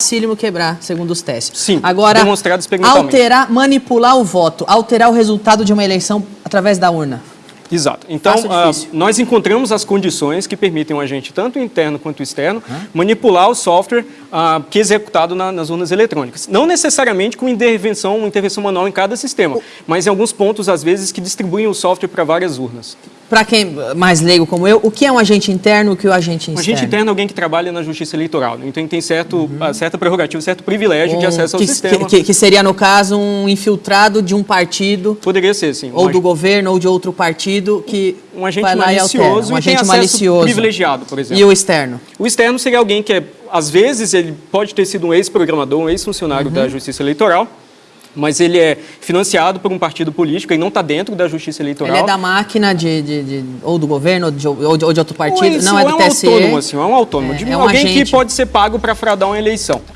facílimo quebrar, segundo os testes. Sim, Agora, demonstrado experimentalmente. alterar, manipular o voto, alterar o resultado de uma eleição através da urna. Exato. Então, difícil? nós encontramos as condições que permitem um agente, tanto interno quanto externo, manipular o software ah, que é executado na- nas urnas eletrônicas. Não necessariamente com intervenção, uma intervenção manual em cada sistema, mas em alguns pontos, às vezes, que distribuem o software para várias urnas. Para quem mais leigo como eu, o que é um agente interno e o que é um agente Um externo? agente interno é alguém que trabalha na justiça eleitoral, né? então ele tem certo, ah, certa prerrogativa, certo privilégio de Um- acesso ao que, sistema. que- que seria, no caso, um infiltrado de um partido, Poderia ser, sim. ou um, do governo, ou de outro partido, que um agente vai lá e altera. malicioso Um e tem agente malicioso. privilegiado, por exemplo. E o externo? O externo seria alguém que, é, às vezes, ele pode ter sido um ex-programador, um ex-funcionário Uhum. da Justiça Eleitoral, mas ele é financiado por um partido político e não está dentro da Justiça Eleitoral. Ele é da máquina de, de- de- ou do governo, ou de, ou de- ou de outro partido, não é do um TSE. autônomo, assim, é um autônomo. É, de é um alguém agente. que pode ser pago para fraudar uma eleição.